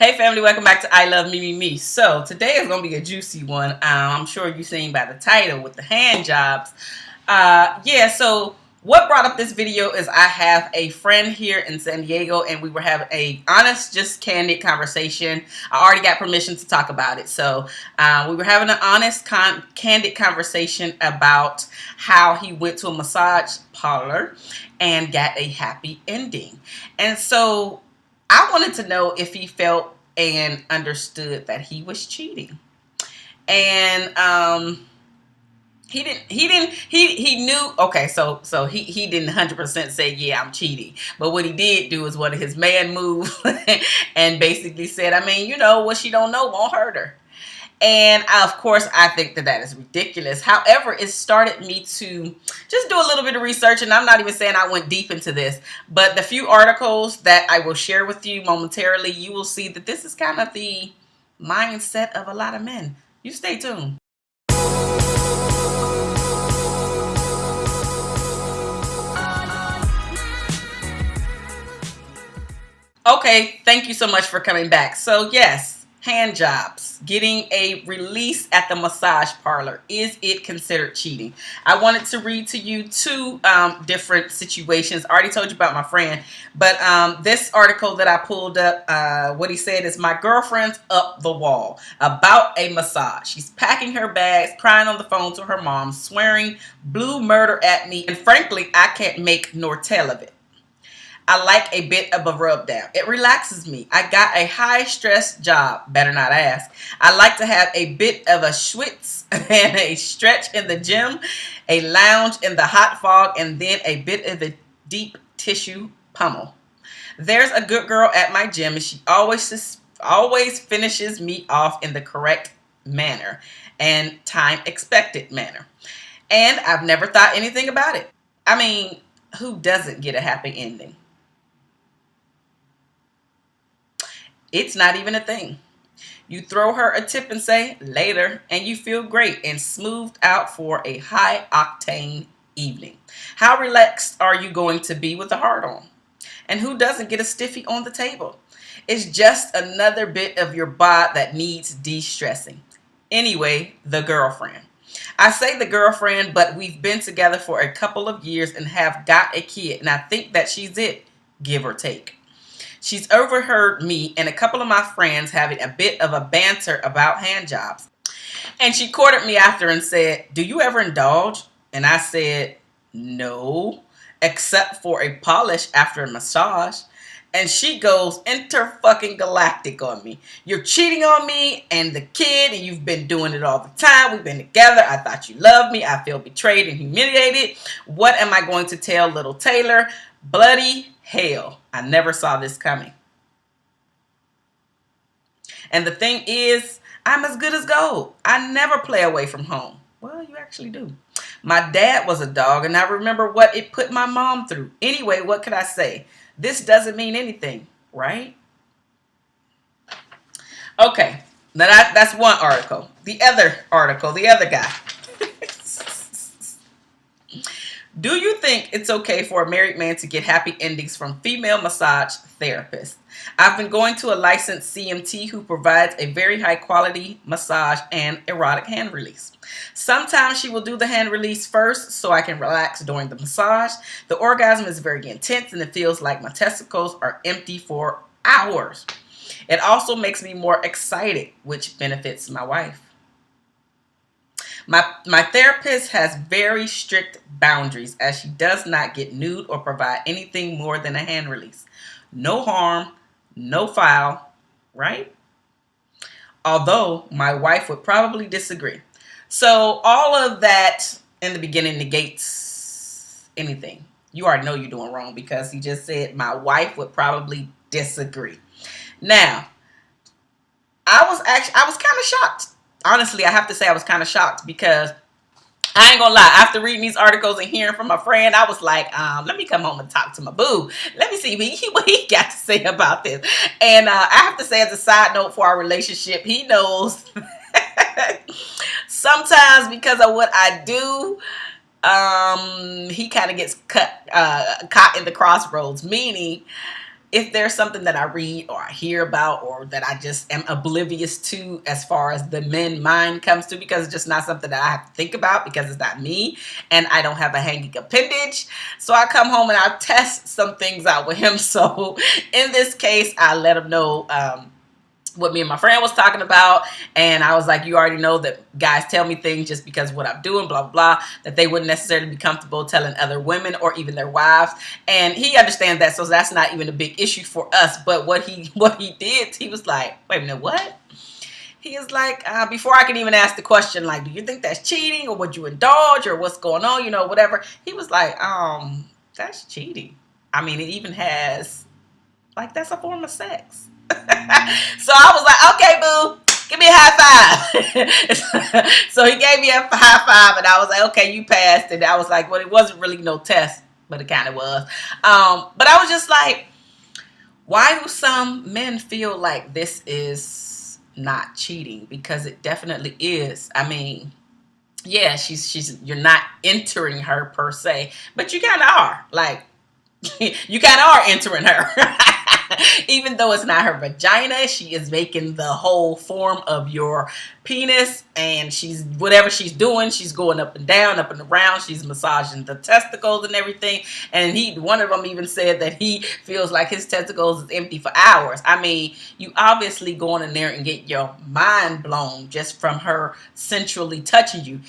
Hey family, welcome back to I Love Me Me Me. So today is going to be a juicy one. Um, I'm sure you've seen by the title with the hand jobs. Uh, yeah, so what brought up this video is I have a friend here in San Diego and we were having a honest, just candid conversation. I already got permission to talk about it. So uh, we were having an honest, con candid conversation about how he went to a massage parlor and got a happy ending. And so I wanted to know if he felt and understood that he was cheating. And um, he didn't he didn't he he knew okay so so he he didn't 100% say yeah i'm cheating but what he did do is one of his man moves and basically said i mean you know what she don't know won't hurt her and of course, I think that that is ridiculous. However, it started me to just do a little bit of research. And I'm not even saying I went deep into this. But the few articles that I will share with you momentarily, you will see that this is kind of the mindset of a lot of men. You stay tuned. Okay, thank you so much for coming back. So yes, hand jobs, getting a release at the massage parlor. Is it considered cheating? I wanted to read to you two um, different situations. I already told you about my friend, but um, this article that I pulled up, uh, what he said is my girlfriend's up the wall about a massage. She's packing her bags, crying on the phone to her mom, swearing blue murder at me, and frankly, I can't make nor tell of it. I like a bit of a rub down. It relaxes me. I got a high stress job. Better not ask. I like to have a bit of a schwitz and a stretch in the gym, a lounge in the hot fog, and then a bit of a deep tissue pummel. There's a good girl at my gym and she always always finishes me off in the correct manner and time expected manner. And I've never thought anything about it. I mean, who doesn't get a happy ending? It's not even a thing. You throw her a tip and say, later, and you feel great and smoothed out for a high octane evening. How relaxed are you going to be with a heart on? And who doesn't get a stiffy on the table? It's just another bit of your bod that needs de-stressing. Anyway, the girlfriend. I say the girlfriend, but we've been together for a couple of years and have got a kid, and I think that she's it, give or take. She's overheard me and a couple of my friends having a bit of a banter about hand jobs. And she courted me after and said, do you ever indulge? And I said, no, except for a polish after a massage. And she goes inter fucking galactic on me. You're cheating on me and the kid, and you've been doing it all the time. We've been together. I thought you loved me. I feel betrayed and humiliated. What am I going to tell little Taylor? Bloody hell. I never saw this coming. And the thing is, I'm as good as gold. I never play away from home. Well, you actually do. My dad was a dog, and I remember what it put my mom through. Anyway, what could I say? This doesn't mean anything, right? Okay, now that, that's one article. The other article, the other guy. Do you think it's okay for a married man to get happy endings from female massage therapists? I've been going to a licensed CMT who provides a very high quality massage and erotic hand release. Sometimes she will do the hand release first so I can relax during the massage. The orgasm is very intense and it feels like my testicles are empty for hours. It also makes me more excited, which benefits my wife. My, my therapist has very strict boundaries as she does not get nude or provide anything more than a hand release. No harm, no foul, right? Although my wife would probably disagree. So all of that in the beginning negates anything. You already know you're doing wrong because he just said my wife would probably disagree. Now, I was actually I was kind of shocked honestly, I have to say I was kind of shocked because I ain't gonna lie. After reading these articles and hearing from my friend, I was like, um, let me come home and talk to my boo. Let me see what he, what he got to say about this. And uh, I have to say, as a side note for our relationship, he knows sometimes because of what I do, um, he kind of gets cut, uh, caught in the crossroads, meaning if there's something that I read or I hear about or that I just am oblivious to as far as the men mind comes to because it's just not something that I have to think about because it's not me and I don't have a hanging appendage. So I come home and I test some things out with him. So in this case, I let him know um, what me and my friend was talking about and I was like you already know that guys tell me things just because what I'm doing blah, blah blah that they wouldn't necessarily be comfortable telling other women or even their wives. And he understands that so that's not even a big issue for us. But what he what he did he was like wait a minute what? He is like uh, before I can even ask the question like do you think that's cheating or would you indulge or what's going on? You know whatever. He was like um that's cheating. I mean it even has like that's a form of sex so I was like, okay, boo, give me a high five. so he gave me a high five, and I was like, okay, you passed. And I was like, well, it wasn't really no test, but it kind of was. Um, but I was just like, why do some men feel like this is not cheating? Because it definitely is. I mean, yeah, she's she's you're not entering her per se, but you kind of are. Like you kind of are entering her. Even though it's not her vagina, she is making the whole form of your penis and she's whatever she's doing, she's going up and down, up and around, she's massaging the testicles and everything. And he one of them even said that he feels like his testicles is empty for hours. I mean, you obviously going in there and get your mind blown just from her sensually touching you.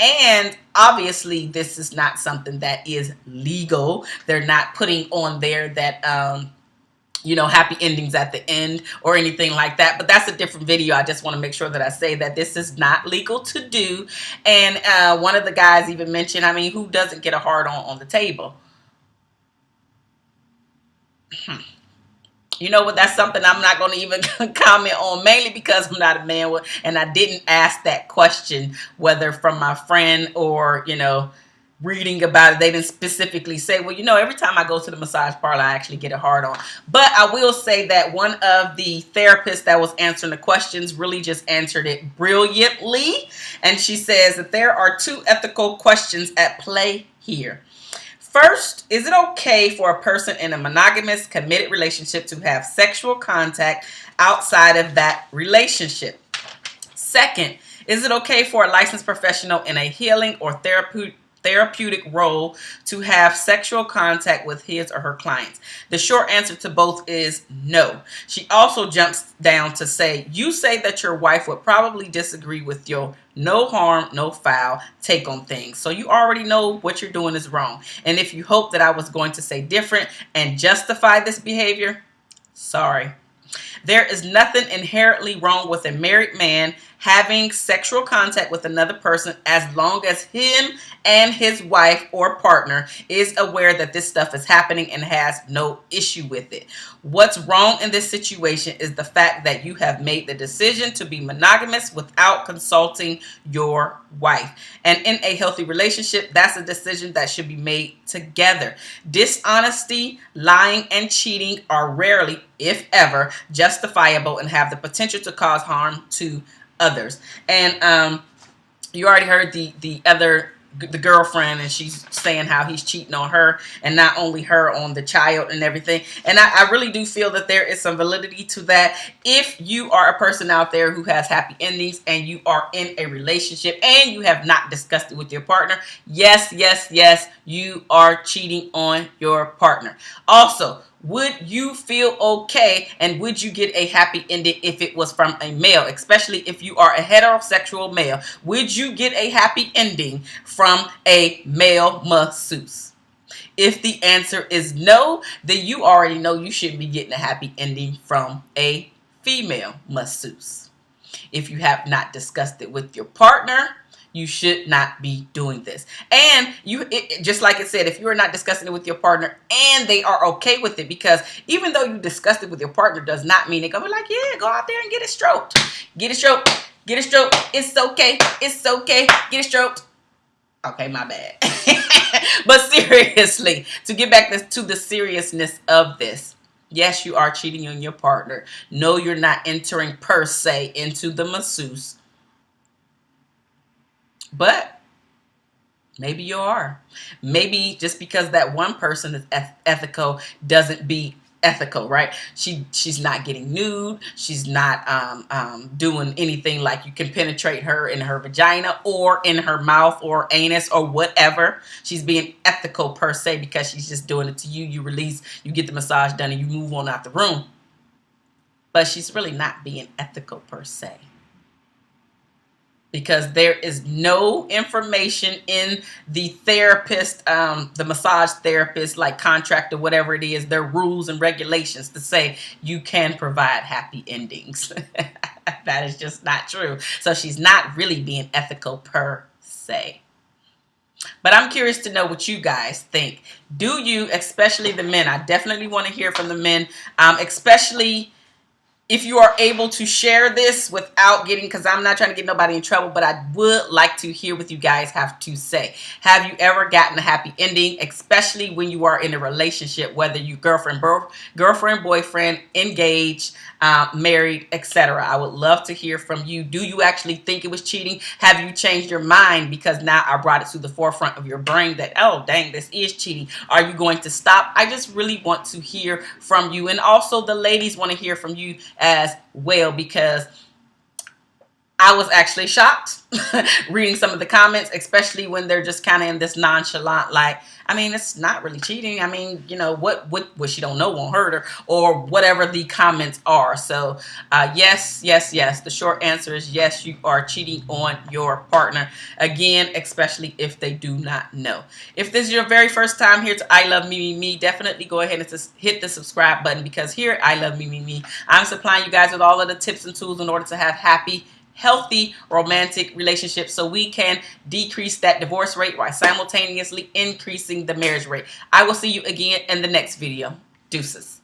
And obviously, this is not something that is legal. They're not putting on there that um, you know, happy endings at the end or anything like that. But that's a different video. I just want to make sure that I say that this is not legal to do. And uh, one of the guys even mentioned, I mean, who doesn't get a hard on on the table? Hmm. You know what? That's something I'm not going to even comment on, mainly because I'm not a man, and I didn't ask that question, whether from my friend or, you know, reading about it, they didn't specifically say, well, you know, every time I go to the massage parlor, I actually get a hard on. But I will say that one of the therapists that was answering the questions really just answered it brilliantly. And she says that there are two ethical questions at play here. First, is it okay for a person in a monogamous, committed relationship to have sexual contact outside of that relationship? Second, is it okay for a licensed professional in a healing or therapeutic therapeutic role to have sexual contact with his or her clients? The short answer to both is no. She also jumps down to say, you say that your wife would probably disagree with your no harm, no foul take on things. So you already know what you're doing is wrong. And if you hope that I was going to say different and justify this behavior, sorry. There is nothing inherently wrong with a married man having sexual contact with another person as long as him and his wife or partner is aware that this stuff is happening and has no issue with it. What's wrong in this situation is the fact that you have made the decision to be monogamous without consulting your wife. And in a healthy relationship, that's a decision that should be made together. Dishonesty, lying, and cheating are rarely, if ever, justifiable and have the potential to cause harm to others. And um, you already heard the the other the girlfriend and she's saying how he's cheating on her and not only her on the child and everything. And I, I, really do feel that there is some validity to that. If you are a person out there who has happy endings and you are in a relationship and you have not discussed it with your partner yes yes yes you are cheating on your partner. Also would you feel okay and would you get a happy ending if it was from a male especially if you are a heterosexual male? Would you get a happy ending from a male masseuse? If the answer is no then you already know you shouldn't be getting a happy ending from a female masseuse. If you have not discussed it with your partner you should not be doing this. And you, it, just like it said, if you are not discussing it with your partner and they are okay with it, because even though you discussed it with your partner does not mean they're going to be like, yeah, go out there and get it stroked. Get it stroked. Get it stroked. It's okay. It's okay. Get it stroked. Okay, my bad. but seriously, to get back to the seriousness of this, yes, you are cheating on your partner. No, you're not entering per se into the masseuse but maybe you are. Maybe just because that one person is eth ethical doesn't be ethical, right? She she's not getting nude. She's not um, um, doing anything like you can penetrate her in her vagina or in her mouth or anus or whatever. She's being ethical per se because she's just doing it to you. You release, you get the massage done, and you move on out the room. But she's really not being ethical per se because there is no information in the therapist, um, the massage therapist, like contract or whatever it is, their rules and regulations to say you can provide happy endings. that is just not true. So she's not really being ethical per se. But I'm curious to know what you guys think. Do you, especially the men, I definitely want to hear from the men, um, especially if you are able to share this without getting, because I'm not trying to get nobody in trouble, but I would like to hear what you guys have to say. Have you ever gotten a happy ending, especially when you are in a relationship, whether you girlfriend, girlfriend, boyfriend, engaged, uh, married, etc. I would love to hear from you. Do you actually think it was cheating? Have you changed your mind because now I brought it to the forefront of your brain that, oh, dang, this is cheating. Are you going to stop? I just really want to hear from you. And also the ladies want to hear from you as well because I was actually shocked reading some of the comments, especially when they're just kind of in this nonchalant, like, I mean, it's not really cheating. I mean, you know, what, what, what she don't know won't hurt her or whatever the comments are. So, uh, yes, yes, yes. The short answer is yes, you are cheating on your partner. Again, especially if they do not know. If this is your very first time here to I Love Me, Me, Me, definitely go ahead and just hit the subscribe button because here I Love Me, Me, Me, I'm supplying you guys with all of the tips and tools in order to have happy, healthy romantic relationships so we can decrease that divorce rate while simultaneously increasing the marriage rate. I will see you again in the next video. Deuces.